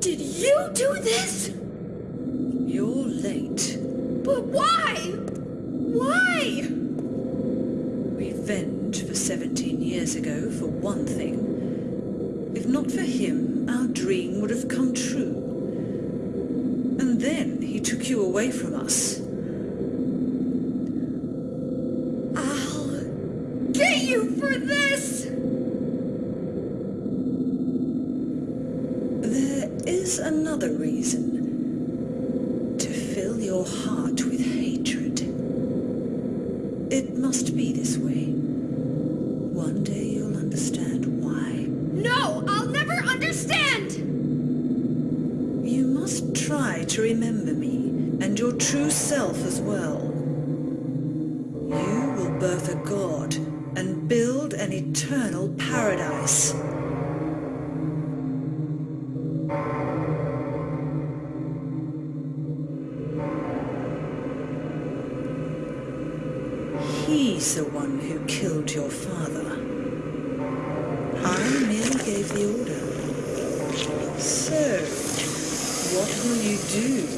Did you do this? You're late. But why? Why? Revenge for 17 years ago, for one thing. If not for him, our dream would have come true. And then he took you away from us. I'll get you for this! There is another reason. To fill your heart with hatred. It must be this way. One day you'll understand why. No, I'll never understand! You must try to remember me, and your true self as well. You will birth a god, and build an eternal paradise. The one who killed your father. I merely gave the order. So, what will you do?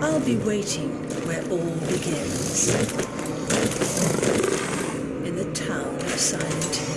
I'll be waiting where all begins. In the town of Silent Hill.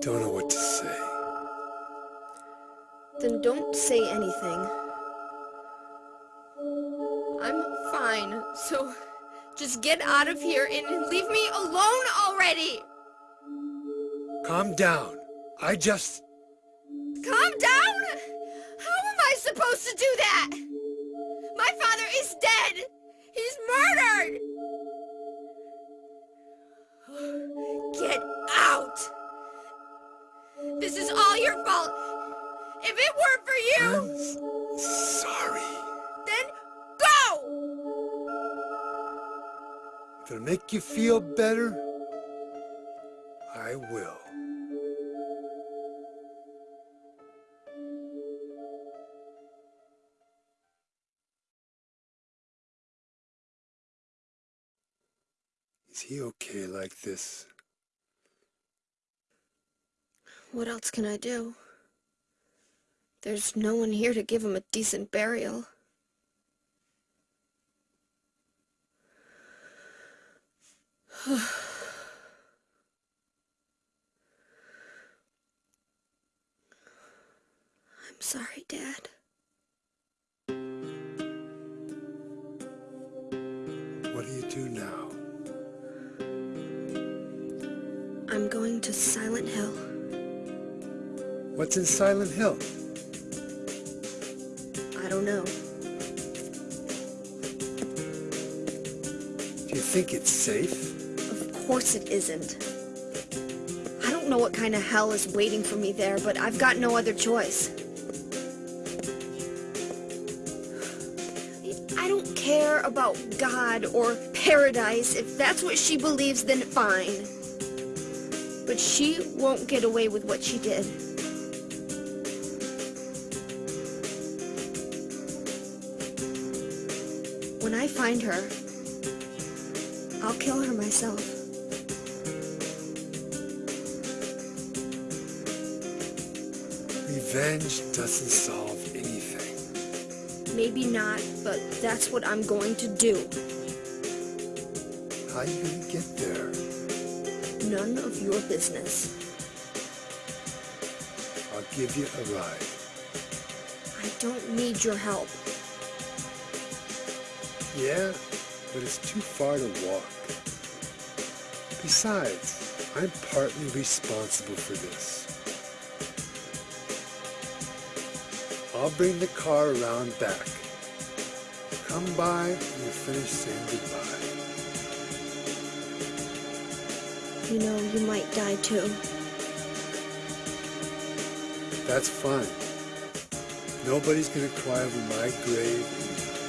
Don't know what to say. Then don't say anything. I'm fine, so just get out of here and leave me alone already! Calm down. I just... Calm down? How am I supposed to do that? My father is dead! It weren't for you, I'm s- sorry. then go! If it'll make you feel better, I will. Is he okay like this? What else can I do? There's no one here to give him a decent burial. I'm sorry, Dad. What do you do now? I'm going to Silent Hill. What's in Silent Hill? Do know. Do you think it's safe? Of course it isn't. I don't know what kind of hell is waiting for me there, but I've got no other choice. I don't care about God or paradise. If that's what she believes, then fine. But she won't get away with what she did. Find her, I'll kill her myself. Revenge doesn't solve anything. Maybe not, but that's what I'm going to do. How you gonna get there? None of your business. I'll give you a ride. I don't need your help. Yeah, but it's too far to walk. Besides, I'm partly responsible for this. I'll bring the car around back. Come by when you finish saying goodbye. You know, you might die too. That's fine. Nobody's gonna cry over my grave